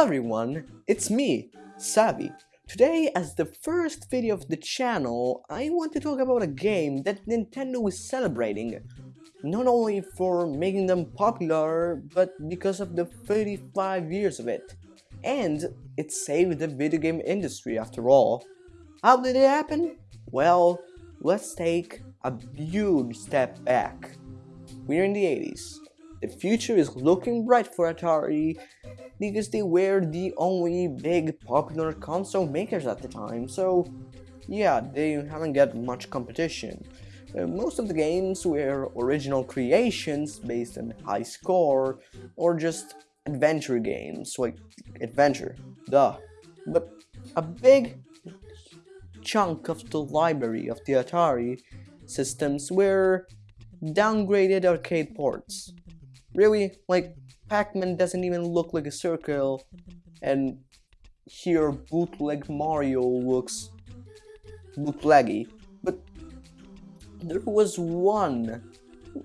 Hello everyone, it's me, Savvy. Today, as the first video of the channel, I want to talk about a game that Nintendo is celebrating. Not only for making them popular, but because of the 35 years of it. And it saved the video game industry after all. How did it happen? Well, let's take a huge step back. We're in the 80s. The future is looking bright for Atari because they were the only big popular console makers at the time, so yeah, they haven't got much competition. Uh, most of the games were original creations based on high score or just adventure games, like adventure, duh. But a big chunk of the library of the Atari systems were downgraded arcade ports. Really, like, Pac-Man doesn't even look like a circle, and here bootleg Mario looks bootleggy. But there was one,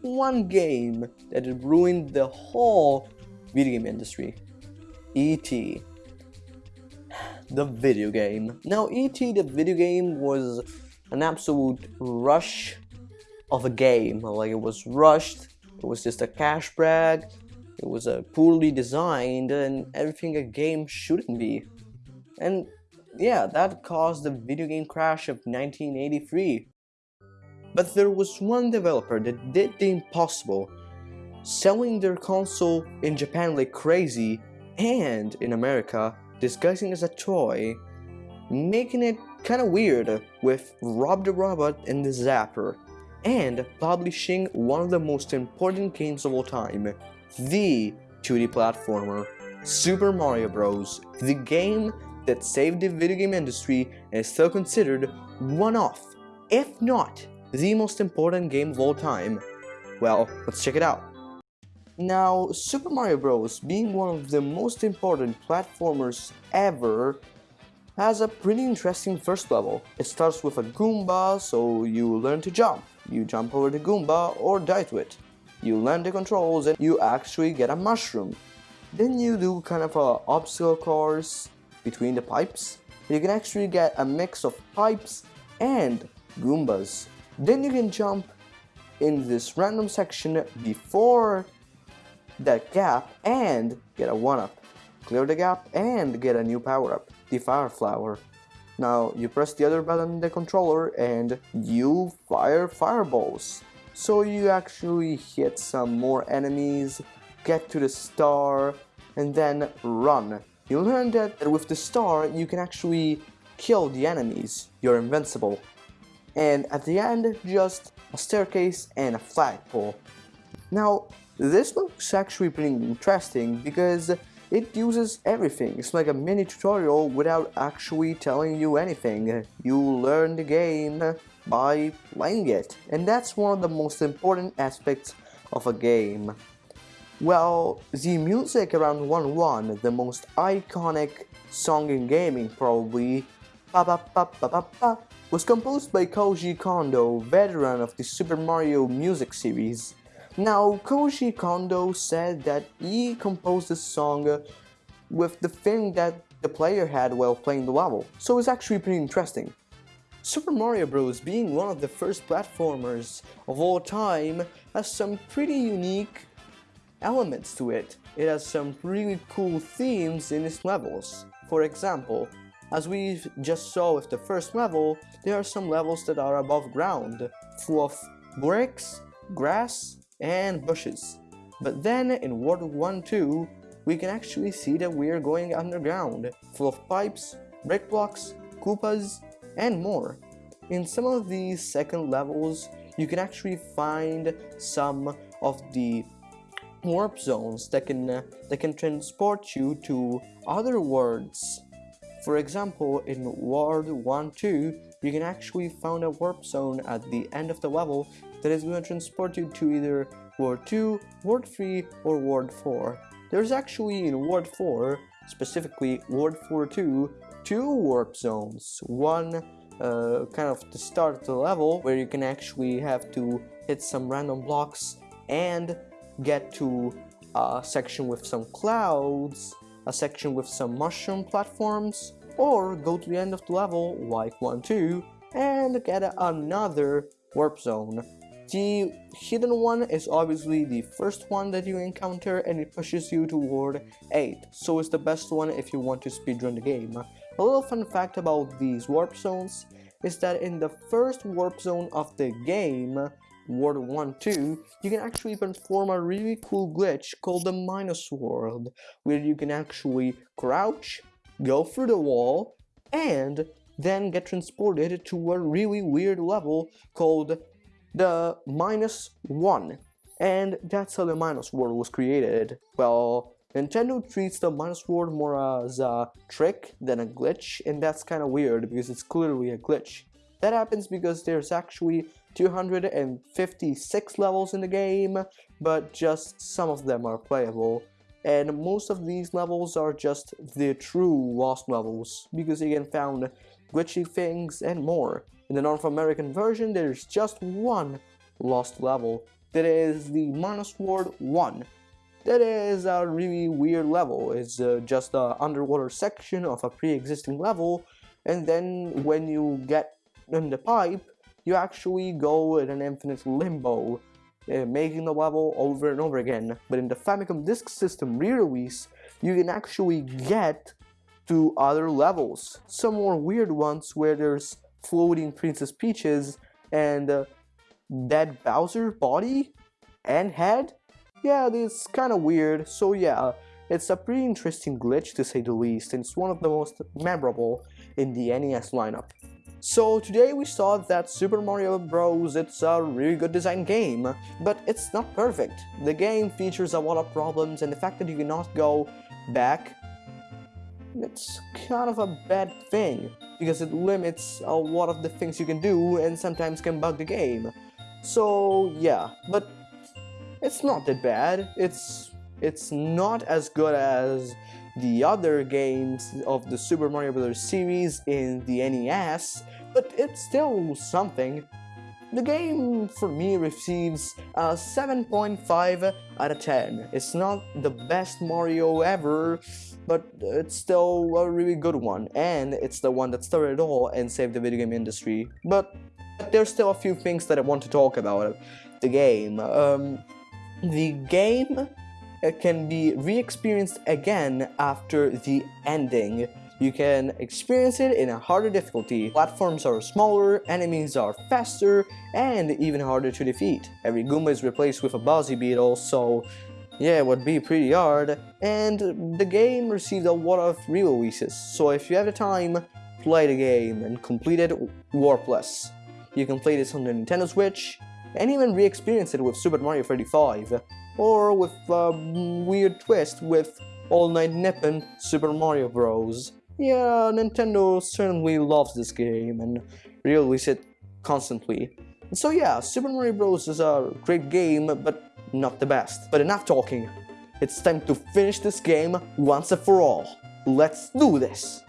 one game that ruined the whole video game industry. E.T. The video game. Now, E.T. the video game was an absolute rush of a game. Like, it was rushed it was just a cash grab. It was a poorly designed and everything a game shouldn't be. And yeah, that caused the video game crash of 1983. But there was one developer that did the impossible, selling their console in Japan like crazy and in America disguising as a toy, making it kinda weird with Rob the Robot and the Zapper and publishing one of the most important games of all time, the 2D platformer, Super Mario Bros., the game that saved the video game industry and is still considered one of, if not the most important game of all time. Well, let's check it out. Now, Super Mario Bros. being one of the most important platformers ever has a pretty interesting first level. It starts with a Goomba, so you learn to jump. You jump over the Goomba or die to it. You learn the controls and you actually get a mushroom. Then you do kind of a obstacle course between the pipes. You can actually get a mix of pipes and Goombas. Then you can jump in this random section before that gap and get a 1-up. Clear the gap and get a new power-up the fire flower. Now you press the other button in the controller and you fire fireballs. So you actually hit some more enemies, get to the star, and then run. You learn that with the star you can actually kill the enemies, you're invincible. And at the end, just a staircase and a flagpole. Now, this looks actually pretty interesting because it uses everything. It's like a mini tutorial without actually telling you anything. You learn the game by playing it. And that's one of the most important aspects of a game. Well, the music around 1-1, the most iconic song in gaming probably, ba -ba -ba was composed by Koji Kondo, veteran of the Super Mario music series. Now, Koji Kondo said that he composed the song with the thing that the player had while playing the level, so it's actually pretty interesting. Super Mario Bros. being one of the first platformers of all time has some pretty unique elements to it. It has some really cool themes in its levels. For example, as we just saw with the first level, there are some levels that are above ground, full of bricks, grass, and bushes. But then in World 1 2, we can actually see that we are going underground, full of pipes, brick blocks, Koopas, and more. In some of these second levels, you can actually find some of the warp zones that can uh, that can transport you to other worlds. For example, in World 1 2, you can actually find a warp zone at the end of the level that is going to transport you to either World 2, World 3, or World 4. There's actually in World 4, specifically World 4 2, two warp zones. One uh, kind of the start of the level where you can actually have to hit some random blocks and get to a section with some clouds a section with some mushroom platforms, or go to the end of the level like 1-2 and get another warp zone. The hidden one is obviously the first one that you encounter and it pushes you toward 8, so it's the best one if you want to speedrun the game. A little fun fact about these warp zones is that in the first warp zone of the game, World 1 2, you can actually perform a really cool glitch called the Minus World, where you can actually crouch, go through the wall, and then get transported to a really weird level called the Minus 1. And that's how the Minus World was created. Well, Nintendo treats the Minus World more as a trick than a glitch, and that's kinda weird because it's clearly a glitch. That happens because there's actually 256 levels in the game, but just some of them are playable. And most of these levels are just the true lost levels, because you can find glitchy things and more. In the North American version, there's just one lost level, that is the Minus World 1. That is a really weird level, it's uh, just an underwater section of a pre-existing level, and then when you get in the pipe, you actually go in an infinite limbo, uh, making the level over and over again. But in the Famicom Disk System re-release, you can actually get to other levels. Some more weird ones where there's floating Princess Peaches and uh, dead Bowser body and head. Yeah, it's kind of weird, so yeah, it's a pretty interesting glitch to say the least, and it's one of the most memorable in the NES lineup. So today we saw that Super Mario Bros. it's a really good design game, but it's not perfect. The game features a lot of problems and the fact that you cannot go back, it's kind of a bad thing, because it limits a lot of the things you can do and sometimes can bug the game. So yeah, but it's not that bad. It's it's not as good as the other games of the Super Mario Bros. series in the NES, but it's still something. The game, for me, receives a 7.5 out of 10. It's not the best Mario ever, but it's still a really good one, and it's the one that started it all and saved the video game industry. But, there's still a few things that I want to talk about. The game. Um, the game can be re-experienced again after the ending. You can experience it in a harder difficulty. Platforms are smaller, enemies are faster, and even harder to defeat. Every Goomba is replaced with a Buzzy Beetle, so yeah, it would be pretty hard. And the game received a lot of re-releases, so if you have the time, play the game and complete it warpless. You can play this on the Nintendo Switch, and even re-experience it with Super Mario 35 or with a weird twist with All Night Nippon Super Mario Bros. Yeah, Nintendo certainly loves this game and releases it constantly. So yeah, Super Mario Bros. is a great game, but not the best. But enough talking. It's time to finish this game once and for all. Let's do this!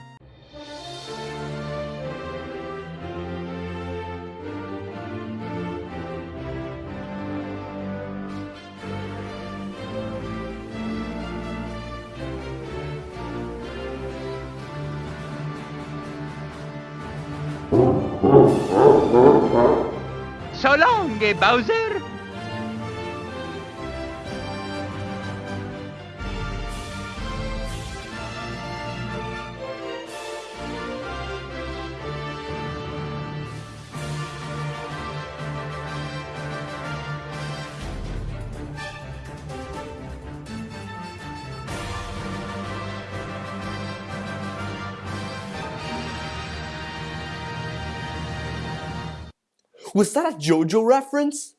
So long, Bowser! Was that a JoJo reference?